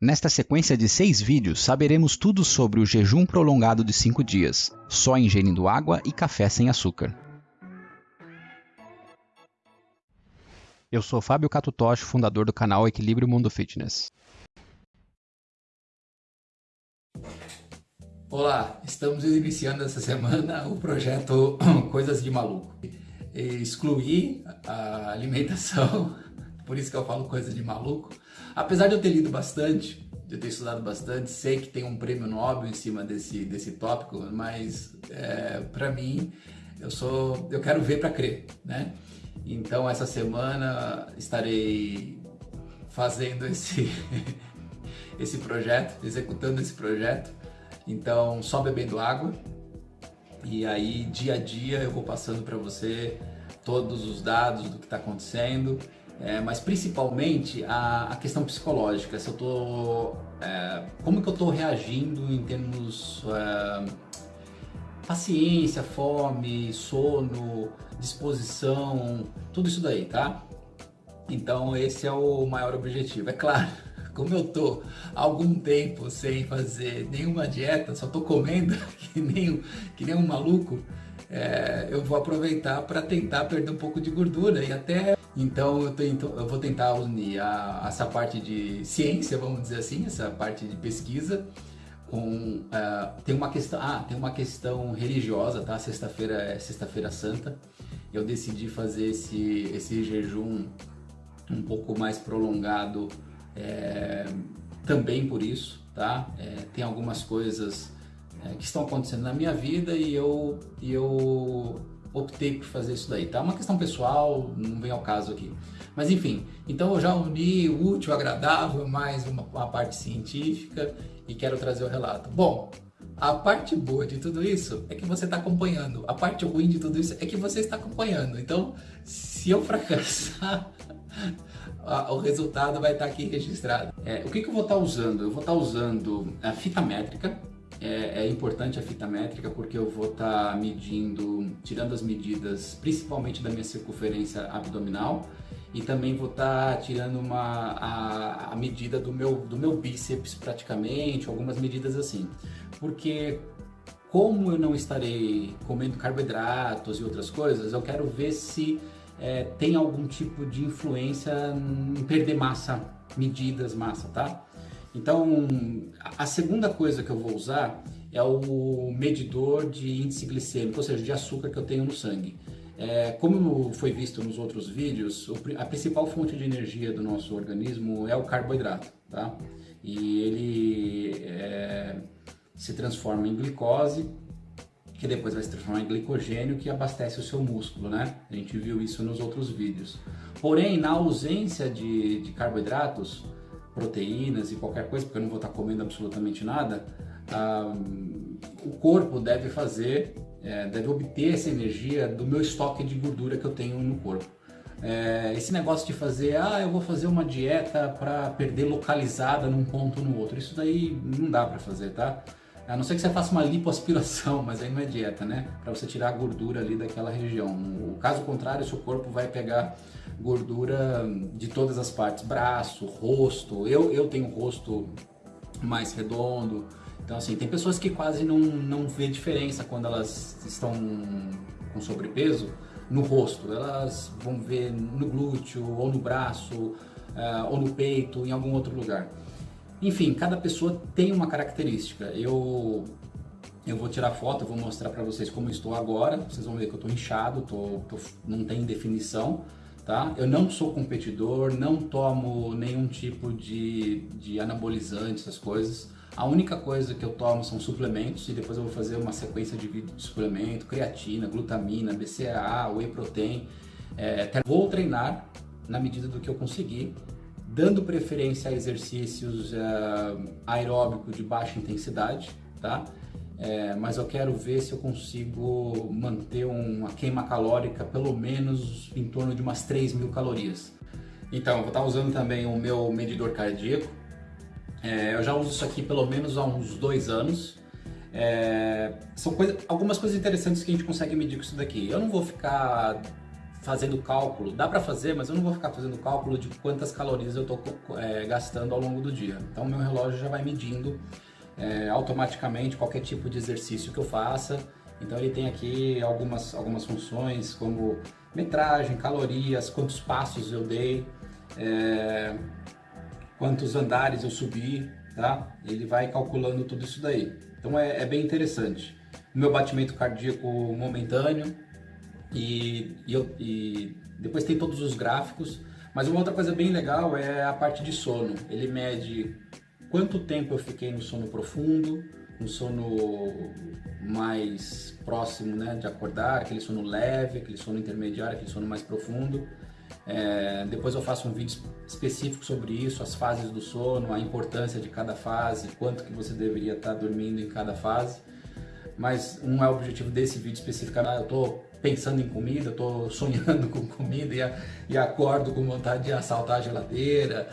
Nesta sequência de seis vídeos, saberemos tudo sobre o jejum prolongado de 5 dias, só ingerindo água e café sem açúcar. Eu sou Fábio Catutoshi, fundador do canal Equilíbrio Mundo Fitness. Olá, estamos iniciando essa semana o projeto Coisas de Maluco. Excluir a alimentação por isso que eu falo coisa de maluco. Apesar de eu ter lido bastante, de eu ter estudado bastante, sei que tem um prêmio Nobel em cima desse, desse tópico, mas é, para mim, eu sou, eu quero ver para crer, né? Então essa semana estarei fazendo esse, esse projeto, executando esse projeto. Então só bebendo água e aí dia a dia eu vou passando para você todos os dados do que está acontecendo é, mas principalmente a, a, questão psicológica, se eu tô, é, como que eu estou reagindo em termos é, paciência, fome, sono, disposição, tudo isso daí, tá? Então esse é o maior objetivo. É claro, como eu tô há algum tempo sem fazer nenhuma dieta, só tô comendo que nem, que nem um maluco, é, eu vou aproveitar para tentar perder um pouco de gordura e até então eu, tento, eu vou tentar unir a, essa parte de ciência, vamos dizer assim, essa parte de pesquisa, com uh, tem uma questão, ah, tem uma questão religiosa, tá? Sexta-feira é Sexta-feira Santa. Eu decidi fazer esse esse jejum um pouco mais prolongado, é, também por isso, tá? É, tem algumas coisas é, que estão acontecendo na minha vida e eu e eu optei por fazer isso daí, tá? Uma questão pessoal, não vem ao caso aqui. Mas enfim, então eu já uni o útil, agradável, mais uma, uma parte científica e quero trazer o relato. Bom, a parte boa de tudo isso é que você está acompanhando. A parte ruim de tudo isso é que você está acompanhando. Então, se eu fracassar, o resultado vai estar aqui registrado. É, o que, que eu vou estar usando? Eu vou estar usando a fita métrica, é, é, importante a fita métrica porque eu vou estar tá medindo, tirando as medidas principalmente da minha circunferência abdominal e também vou estar tá tirando uma, a, a, medida do meu, do meu bíceps praticamente, algumas medidas assim. Porque como eu não estarei comendo carboidratos e outras coisas, eu quero ver se é, tem algum tipo de influência em perder massa, medidas massa, tá? Então, a segunda coisa que eu vou usar é o medidor de índice glicêmico, ou seja, de açúcar que eu tenho no sangue. É, como foi visto nos outros vídeos, a principal fonte de energia do nosso organismo é o carboidrato, tá? E ele é, se transforma em glicose, que depois vai se transformar em glicogênio, que abastece o seu músculo, né? A gente viu isso nos outros vídeos. Porém, na ausência de, de carboidratos, proteínas e qualquer coisa, porque eu não vou estar comendo absolutamente nada, ah, o corpo deve fazer, é, deve obter essa energia do meu estoque de gordura que eu tenho no corpo. É, esse negócio de fazer, ah, eu vou fazer uma dieta para perder localizada num ponto ou no outro, isso daí não dá para fazer, tá? A não ser que você faça uma lipoaspiração, mas aí não é dieta, né? Para você tirar a gordura ali daquela região. O caso contrário, seu corpo vai pegar gordura de todas as partes, braço, rosto. Eu, eu tenho rosto mais redondo. Então assim, tem pessoas que quase não, não vê diferença quando elas estão com sobrepeso no rosto. Elas vão ver no glúteo, ou no braço, uh, ou no peito, em algum outro lugar. Enfim, cada pessoa tem uma característica. Eu eu vou tirar foto, vou mostrar para vocês como estou agora. Vocês vão ver que eu estou inchado, tô, tô, não tem definição, tá? Eu não sou competidor, não tomo nenhum tipo de, de anabolizante, essas coisas. A única coisa que eu tomo são suplementos e depois eu vou fazer uma sequência de de suplemento, creatina, glutamina, BCAA, whey protein. É, vou treinar na medida do que eu conseguir dando preferência a exercícios aeróbicos de baixa intensidade, tá? É, mas eu quero ver se eu consigo manter uma queima calórica pelo menos em torno de umas 3 mil calorias. Então, eu vou estar usando também o meu medidor cardíaco. É, eu já uso isso aqui pelo menos há uns dois anos. É, são coisa, algumas coisas interessantes que a gente consegue medir com isso daqui. Eu não vou ficar fazendo cálculo. Dá para fazer, mas eu não vou ficar fazendo cálculo de quantas calorias eu estou é, gastando ao longo do dia. Então meu relógio já vai medindo é, automaticamente qualquer tipo de exercício que eu faça. Então ele tem aqui algumas, algumas funções como metragem, calorias, quantos passos eu dei, é, quantos andares eu subi, tá? Ele vai calculando tudo isso daí. Então é, é bem interessante. Meu batimento cardíaco momentâneo e, e, eu, e depois tem todos os gráficos. Mas uma outra coisa bem legal é a parte de sono. Ele mede quanto tempo eu fiquei no sono profundo, no sono mais próximo né, de acordar, aquele sono leve, aquele sono intermediário, aquele sono mais profundo. É, depois eu faço um vídeo específico sobre isso, as fases do sono, a importância de cada fase, quanto que você deveria estar dormindo em cada fase. Mas não é o objetivo desse vídeo especificamente. Eu estou pensando em comida, estou sonhando com comida e, e acordo com vontade de assaltar a geladeira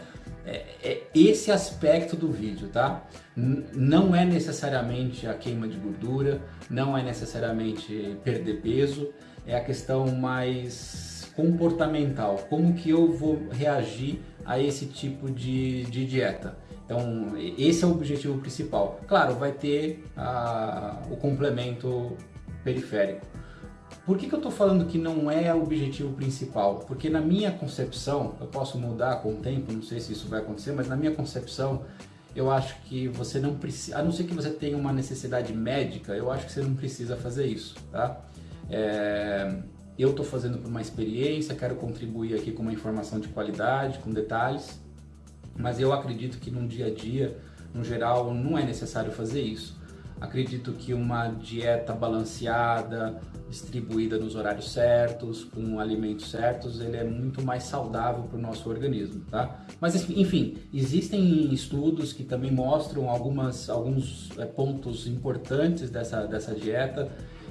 é, é esse aspecto do vídeo, tá? Não é necessariamente a queima de gordura, não é necessariamente perder peso, é a questão mais comportamental, como que eu vou reagir a esse tipo de, de dieta. Então, esse é o objetivo principal. Claro, vai ter a, o complemento periférico. Por que, que eu estou falando que não é o objetivo principal? Porque na minha concepção, eu posso mudar com o tempo, não sei se isso vai acontecer, mas na minha concepção, eu acho que você não precisa, a não ser que você tenha uma necessidade médica, eu acho que você não precisa fazer isso, tá? É, eu estou fazendo por uma experiência, quero contribuir aqui com uma informação de qualidade, com detalhes, mas eu acredito que no dia a dia, no geral, não é necessário fazer isso. Acredito que uma dieta balanceada, distribuída nos horários certos, com alimentos certos, ele é muito mais saudável para o nosso organismo, tá? Mas enfim, existem estudos que também mostram algumas, alguns é, pontos importantes dessa, dessa dieta,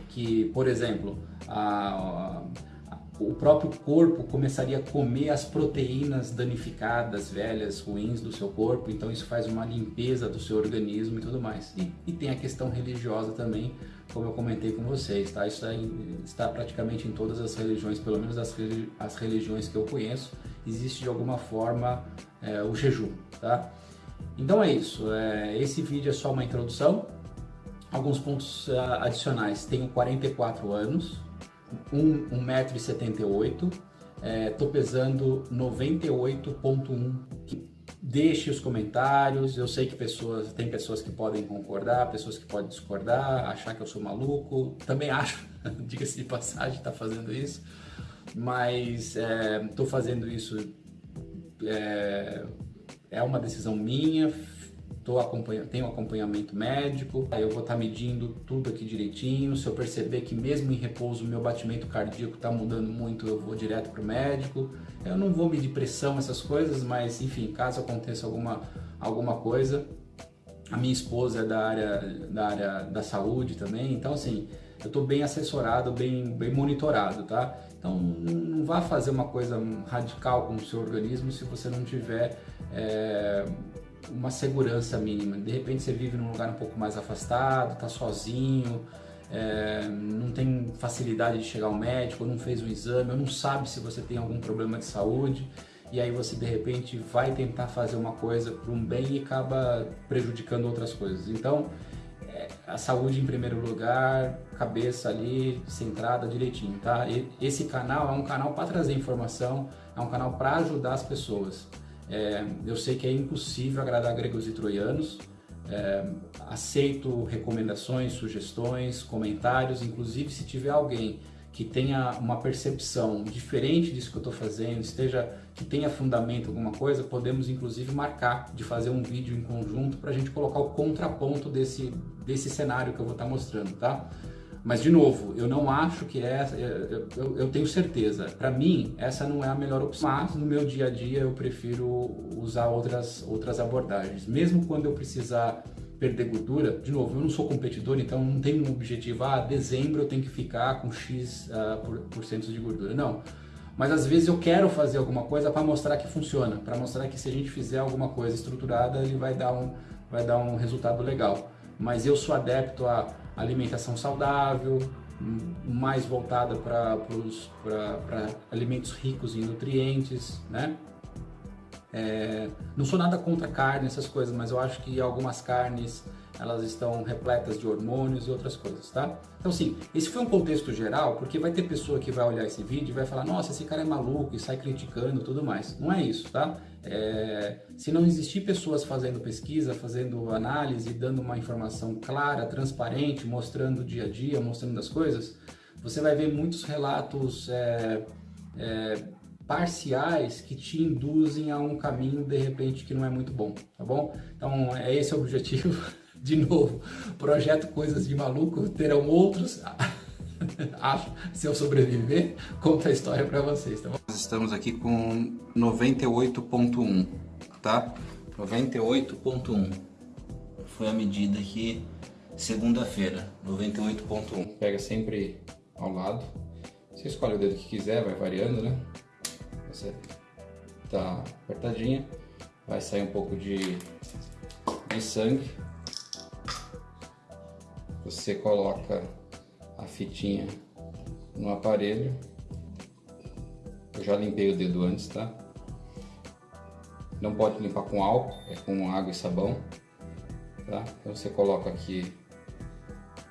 que, por exemplo, a, o próprio corpo começaria a comer as proteínas danificadas, velhas, ruins do seu corpo, então isso faz uma limpeza do seu organismo e tudo mais. E, e tem a questão religiosa também, como eu comentei com vocês, tá? Isso está praticamente em todas as religiões, pelo menos as, as religiões que eu conheço, existe de alguma forma é, o jejum, tá? Então é isso, é, esse vídeo é só uma introdução, alguns pontos uh, adicionais. Tenho 44 anos, 1,78m, estou é, pesando 98,1 Deixe os comentários, eu sei que pessoas, tem pessoas que podem concordar, pessoas que podem discordar, achar que eu sou maluco, também acho, diga-se de passagem, está fazendo isso, mas estou é, fazendo isso, é, é uma decisão minha, tô acompanhando, tenho acompanhamento médico, aí eu vou estar tá medindo tudo aqui direitinho. Se eu perceber que mesmo em repouso meu batimento cardíaco está mudando muito, eu vou direto para o médico. Eu não vou medir pressão, essas coisas, mas enfim, caso aconteça alguma, alguma coisa, a minha esposa é da área da, área da saúde também, então assim, eu estou bem assessorado, bem, bem monitorado, tá? Então não vá fazer uma coisa radical com o seu organismo se você não tiver é, uma segurança mínima. De repente você vive num lugar um pouco mais afastado, está sozinho, é, não tem facilidade de chegar ao médico, não fez o exame, ou não sabe se você tem algum problema de saúde, e aí você de repente vai tentar fazer uma coisa para um bem e acaba prejudicando outras coisas. Então, é, a saúde em primeiro lugar, cabeça ali centrada direitinho, tá? E esse canal é um canal para trazer informação, é um canal para ajudar as pessoas. É, eu sei que é impossível agradar gregos e troianos. É, aceito recomendações, sugestões, comentários, inclusive se tiver alguém que tenha uma percepção diferente disso que eu estou fazendo, esteja que tenha fundamento alguma coisa, podemos inclusive marcar de fazer um vídeo em conjunto para a gente colocar o contraponto desse, desse cenário que eu vou estar tá mostrando, tá? Mas, de novo, eu não acho que essa, eu, eu, eu tenho certeza, para mim, essa não é a melhor opção. Mas, no meu dia a dia, eu prefiro usar outras, outras abordagens. Mesmo quando eu precisar perder gordura, de novo, eu não sou competidor, então não tenho um objetivo, ah, dezembro eu tenho que ficar com X uh, por, por cento de gordura. Não. Mas às vezes eu quero fazer alguma coisa para mostrar que funciona, para mostrar que se a gente fizer alguma coisa estruturada, ele vai dar um, vai dar um resultado legal. Mas eu sou adepto a alimentação saudável, mais voltada para alimentos ricos em nutrientes, né? É, não sou nada contra carne, essas coisas, mas eu acho que algumas carnes elas estão repletas de hormônios e outras coisas, tá? Então, sim, esse foi um contexto geral, porque vai ter pessoa que vai olhar esse vídeo e vai falar, nossa, esse cara é maluco e sai criticando e tudo mais. Não é isso, tá? É, se não existir pessoas fazendo pesquisa, fazendo análise, dando uma informação clara, transparente, mostrando o dia a dia, mostrando as coisas, você vai ver muitos relatos é, é, parciais que te induzem a um caminho de repente que não é muito bom, tá bom? Então é esse o objetivo. De novo, projeto Coisas de Maluco, terão outros. Acho, se eu sobreviver, conta a história para vocês, tá bom? Nós estamos aqui com 98.1, tá? 98.1 foi a medida aqui segunda-feira, 98.1. Pega sempre ao lado. Você escolhe o dedo que quiser, vai variando, né? Você tá apertadinha, vai sair um pouco de, de sangue. Você coloca a fitinha no aparelho. Eu já limpei o dedo antes, tá? Não pode limpar com álcool, é com água e sabão, tá? Então você coloca aqui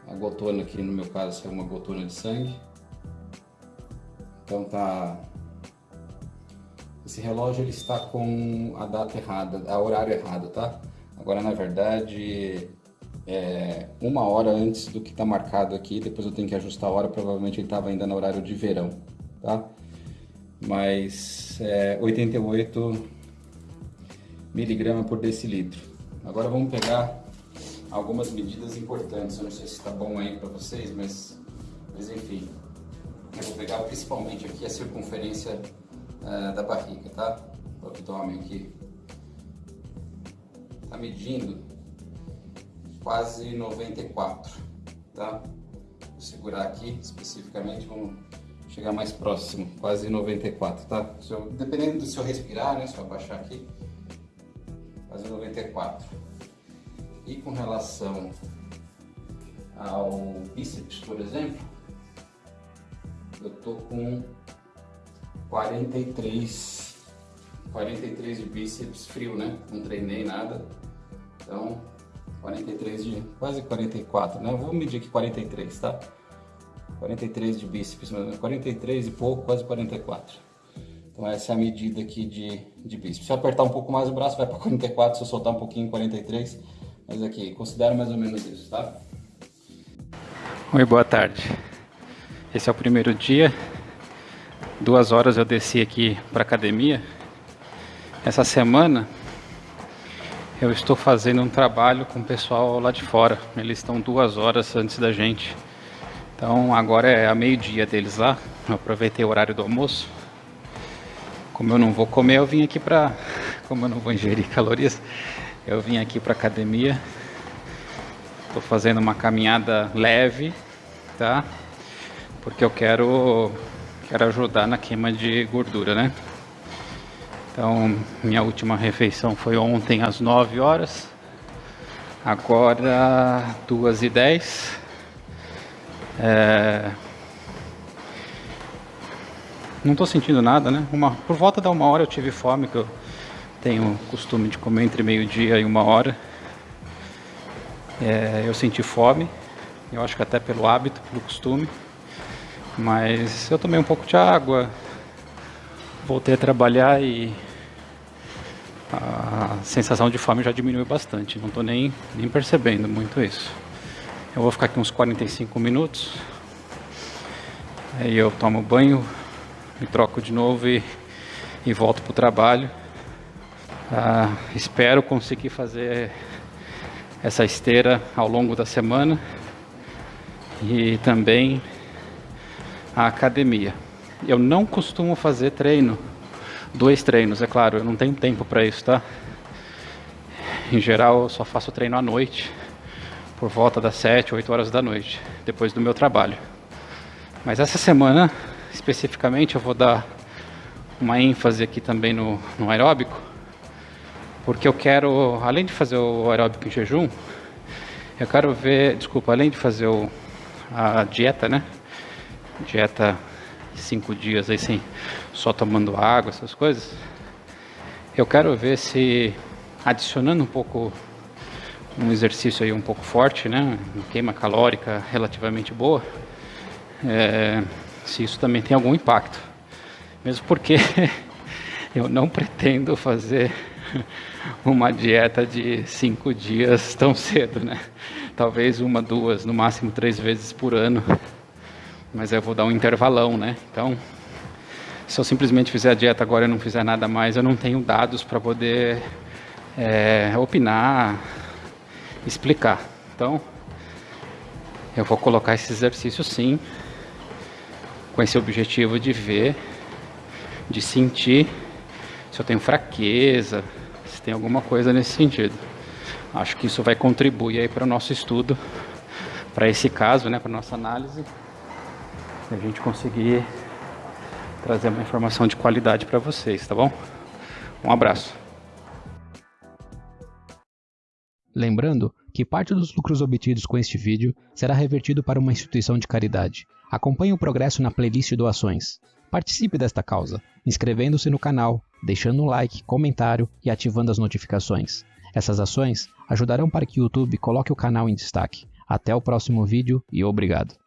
a gotona, aqui no meu caso é uma gotona de sangue. Então tá esse relógio ele está com a data errada, a horário errado, tá? Agora na verdade é uma hora antes do que está marcado aqui, depois eu tenho que ajustar a hora, provavelmente ele estava ainda no horário de verão, tá? Mas é 88 miligramas por decilitro. Agora vamos pegar algumas medidas importantes, eu não sei se está bom aí para vocês, mas, mas enfim. Eu vou pegar principalmente aqui a circunferência uh, da barriga, tá? O abdômen aqui. Tá medindo quase 94, tá? Vou segurar aqui especificamente, vamos chegar mais próximo, quase 94, tá? Eu, dependendo do se eu respirar, né? Se eu abaixar aqui, quase 94. E com relação ao bíceps, por exemplo, eu tô com 43, 43 de bíceps frio, né? Não treinei nada. Então, 43 de, quase 44, né? Vou medir aqui 43, tá? 43 de bíceps, 43 e pouco, quase 44. Então essa é a medida aqui de, de bíceps. Se eu apertar um pouco mais o braço, vai para 44, se eu soltar um pouquinho, 43. Mas aqui, considero mais ou menos isso, tá? Oi, boa tarde. Esse é o primeiro dia duas horas eu desci aqui para academia. Essa semana eu estou fazendo um trabalho com o pessoal lá de fora. Eles estão duas horas antes da gente. Então agora é a meio-dia deles lá. Eu aproveitei o horário do almoço. Como eu não vou comer, eu vim aqui para, como eu não vou ingerir calorias, eu vim aqui para academia. Estou fazendo uma caminhada leve, tá? Porque eu quero quero ajudar na queima de gordura, né? Então, minha última refeição foi ontem às 9 horas. Agora, 2 e 10. É... Não estou sentindo nada, né? Uma... Por volta da uma hora eu tive fome, que eu tenho costume de comer entre meio-dia e uma hora. É... Eu senti fome, eu acho que até pelo hábito, pelo costume. Mas eu tomei um pouco de água, voltei a trabalhar e a sensação de fome já diminuiu bastante. Não estou nem, nem percebendo muito isso. Eu vou ficar aqui uns 45 minutos. Aí eu tomo banho, me troco de novo e, e volto para o trabalho. Ah, espero conseguir fazer essa esteira ao longo da semana e também a academia. Eu não costumo fazer treino, dois treinos, é claro, eu não tenho tempo para isso, tá? Em geral, eu só faço treino à noite, por volta das 7, 8 horas da noite, depois do meu trabalho. Mas essa semana, especificamente, eu vou dar uma ênfase aqui também no, no aeróbico, porque eu quero, além de fazer o aeróbico em jejum, eu quero ver, desculpa, além de fazer o, a dieta, né? dieta cinco dias aí sem só tomando água, essas coisas. Eu quero ver se adicionando um pouco um exercício aí um pouco forte, né, uma queima calórica relativamente boa, é, se isso também tem algum impacto. Mesmo porque eu não pretendo fazer uma dieta de cinco dias tão cedo, né? Talvez uma, duas, no máximo três vezes por ano. Mas eu vou dar um intervalão, né? Então, se eu simplesmente fizer a dieta agora e não fizer nada mais, eu não tenho dados para poder é, opinar, explicar. Então, eu vou colocar esse exercício sim, com esse objetivo de ver, de sentir se eu tenho fraqueza, se tem alguma coisa nesse sentido. Acho que isso vai contribuir aí para o nosso estudo, para esse caso, né, para nossa análise, a gente conseguir trazer uma informação de qualidade para vocês, tá bom? Um abraço. Lembrando que parte dos lucros obtidos com este vídeo será revertido para uma instituição de caridade. Acompanhe o progresso na playlist Doações. Participe desta causa, inscrevendo-se no canal, deixando um like, comentário e ativando as notificações. Essas ações ajudarão para que o YouTube coloque o canal em destaque. Até o próximo vídeo e obrigado.